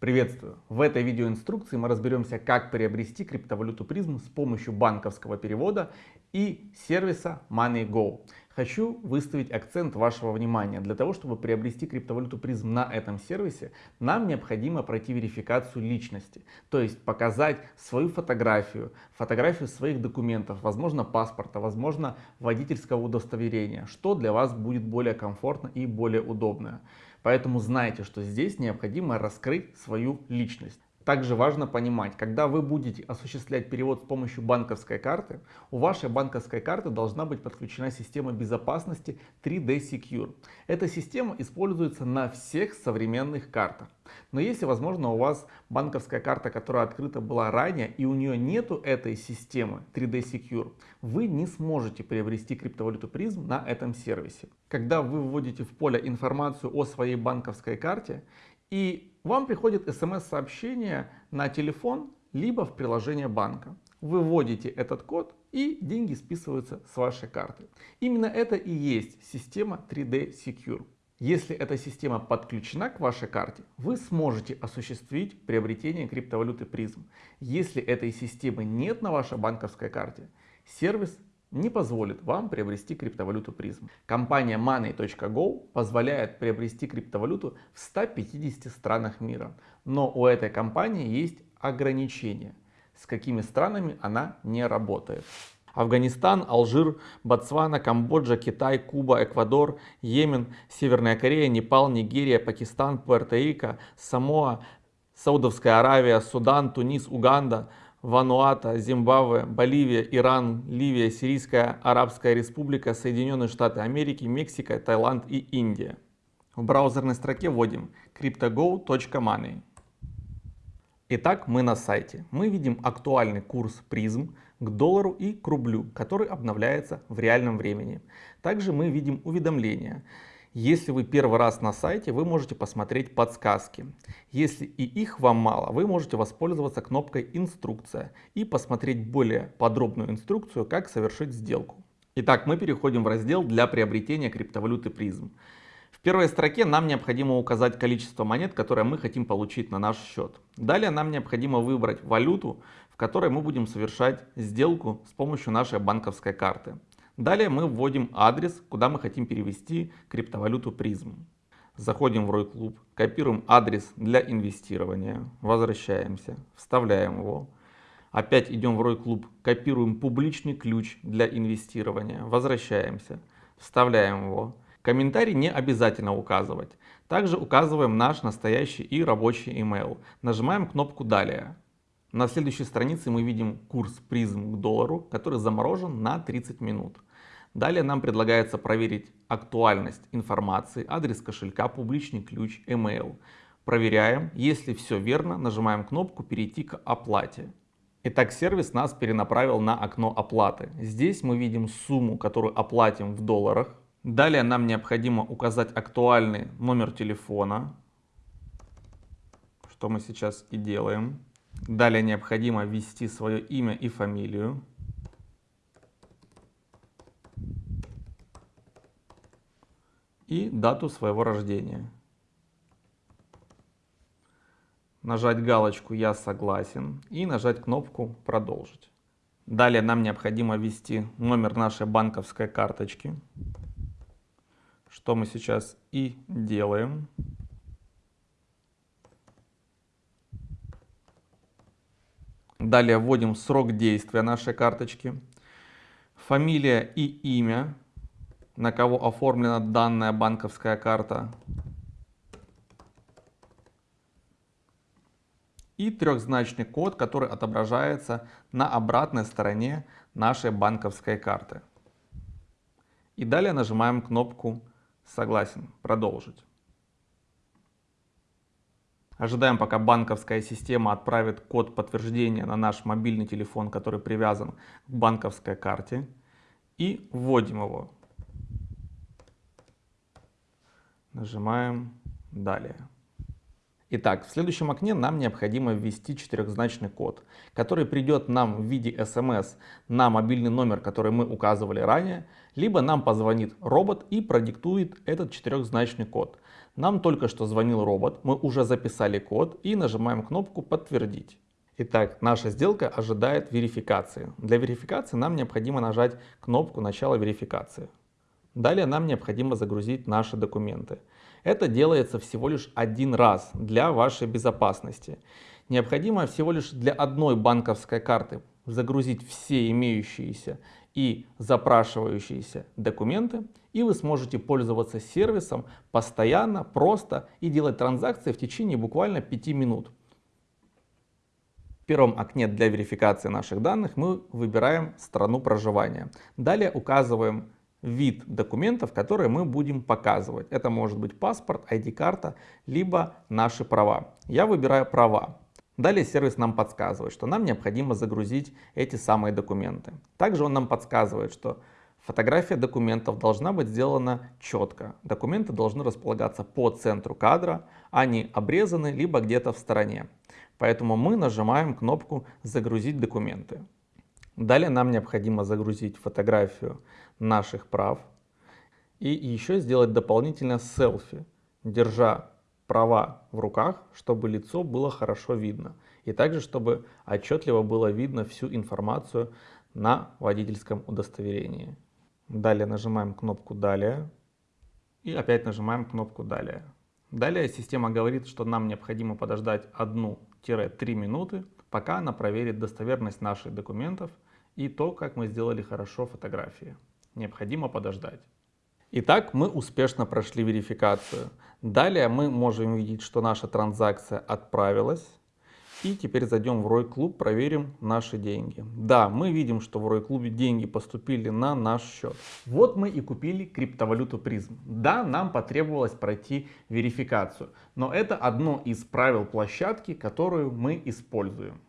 Приветствую! В этой видеоинструкции мы разберемся, как приобрести криптовалюту призм с помощью банковского перевода и сервиса MoneyGo. Хочу выставить акцент вашего внимания. Для того, чтобы приобрести криптовалюту призм на этом сервисе, нам необходимо пройти верификацию личности. То есть показать свою фотографию, фотографию своих документов, возможно паспорта, возможно водительского удостоверения, что для вас будет более комфортно и более удобно. Поэтому знайте, что здесь необходимо раскрыть свою личность. Также важно понимать, когда вы будете осуществлять перевод с помощью банковской карты, у вашей банковской карты должна быть подключена система безопасности 3D Secure. Эта система используется на всех современных картах. Но если, возможно, у вас банковская карта, которая открыта была ранее, и у нее нету этой системы 3D Secure, вы не сможете приобрести криптовалюту призм на этом сервисе. Когда вы вводите в поле информацию о своей банковской карте, и вам приходит смс-сообщение на телефон, либо в приложение банка. Вы вводите этот код и деньги списываются с вашей карты. Именно это и есть система 3D Secure. Если эта система подключена к вашей карте, вы сможете осуществить приобретение криптовалюты призм. Если этой системы нет на вашей банковской карте, сервис не позволит вам приобрести криптовалюту призм. Компания Money.go позволяет приобрести криптовалюту в 150 странах мира. Но у этой компании есть ограничения, с какими странами она не работает. Афганистан, Алжир, Ботсвана, Камбоджа, Китай, Куба, Эквадор, Йемен, Северная Корея, Непал, Нигерия, Пакистан, Пуэрто-Рико, Самоа, Саудовская Аравия, Судан, Тунис, Уганда, Вануата, Зимбабве, Боливия, Иран, Ливия, Сирийская Арабская Республика, Соединенные Штаты Америки, Мексика, Таиланд и Индия. В браузерной строке вводим cryptogo.money. Итак, мы на сайте. Мы видим актуальный курс призм к доллару и к рублю, который обновляется в реальном времени. Также мы видим уведомления. Если вы первый раз на сайте, вы можете посмотреть подсказки. Если и их вам мало, вы можете воспользоваться кнопкой «Инструкция» и посмотреть более подробную инструкцию, как совершить сделку. Итак, мы переходим в раздел для приобретения криптовалюты призм. В первой строке нам необходимо указать количество монет, которые мы хотим получить на наш счет. Далее нам необходимо выбрать валюту, в которой мы будем совершать сделку с помощью нашей банковской карты. Далее мы вводим адрес, куда мы хотим перевести криптовалюту призм. Заходим в ROI копируем адрес для инвестирования, возвращаемся, вставляем его. Опять идем в ROI копируем публичный ключ для инвестирования, возвращаемся, вставляем его. Комментарий не обязательно указывать. Также указываем наш настоящий и рабочий email. Нажимаем кнопку «Далее». На следующей странице мы видим курс призм к доллару, который заморожен на 30 минут. Далее нам предлагается проверить актуальность информации, адрес кошелька, публичный ключ, email. Проверяем, если все верно, нажимаем кнопку «Перейти к оплате». Итак, сервис нас перенаправил на окно оплаты. Здесь мы видим сумму, которую оплатим в долларах. Далее нам необходимо указать актуальный номер телефона, что мы сейчас и делаем. Далее необходимо ввести свое имя и фамилию. и дату своего рождения. Нажать галочку «Я согласен» и нажать кнопку «Продолжить». Далее нам необходимо ввести номер нашей банковской карточки, что мы сейчас и делаем. Далее вводим срок действия нашей карточки, фамилия и имя на кого оформлена данная банковская карта. И трехзначный код, который отображается на обратной стороне нашей банковской карты. И далее нажимаем кнопку «Согласен», «Продолжить». Ожидаем, пока банковская система отправит код подтверждения на наш мобильный телефон, который привязан к банковской карте. И вводим его. Нажимаем «Далее». Итак, в следующем окне нам необходимо ввести четырехзначный код, который придет нам в виде смс на мобильный номер, который мы указывали ранее, либо нам позвонит робот и продиктует этот четырехзначный код. Нам только что звонил робот, мы уже записали код и нажимаем кнопку «Подтвердить». Итак, наша сделка ожидает верификации. Для верификации нам необходимо нажать кнопку «Начало верификации». Далее нам необходимо загрузить наши документы. Это делается всего лишь один раз для вашей безопасности. Необходимо всего лишь для одной банковской карты загрузить все имеющиеся и запрашивающиеся документы, и вы сможете пользоваться сервисом постоянно, просто и делать транзакции в течение буквально 5 минут. В первом окне для верификации наших данных мы выбираем страну проживания. Далее указываем вид документов, которые мы будем показывать. Это может быть паспорт, ID-карта, либо наши права. Я выбираю права. Далее сервис нам подсказывает, что нам необходимо загрузить эти самые документы. Также он нам подсказывает, что фотография документов должна быть сделана четко. Документы должны располагаться по центру кадра, а обрезаны либо где-то в стороне. Поэтому мы нажимаем кнопку «Загрузить документы». Далее нам необходимо загрузить фотографию наших прав и еще сделать дополнительно селфи, держа права в руках, чтобы лицо было хорошо видно. И также, чтобы отчетливо было видно всю информацию на водительском удостоверении. Далее нажимаем кнопку «Далее» и опять нажимаем кнопку «Далее». Далее система говорит, что нам необходимо подождать 1-3 минуты, пока она проверит достоверность наших документов и то, как мы сделали хорошо фотографии. Необходимо подождать. Итак, мы успешно прошли верификацию. Далее мы можем видеть, что наша транзакция отправилась. И теперь зайдем в Рой Клуб, проверим наши деньги. Да, мы видим, что в Рой Клубе деньги поступили на наш счет. Вот мы и купили криптовалюту призм. Да, нам потребовалось пройти верификацию, но это одно из правил площадки, которую мы используем.